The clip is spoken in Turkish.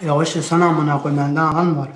Ya o işte sana amına koyayım elden alan var.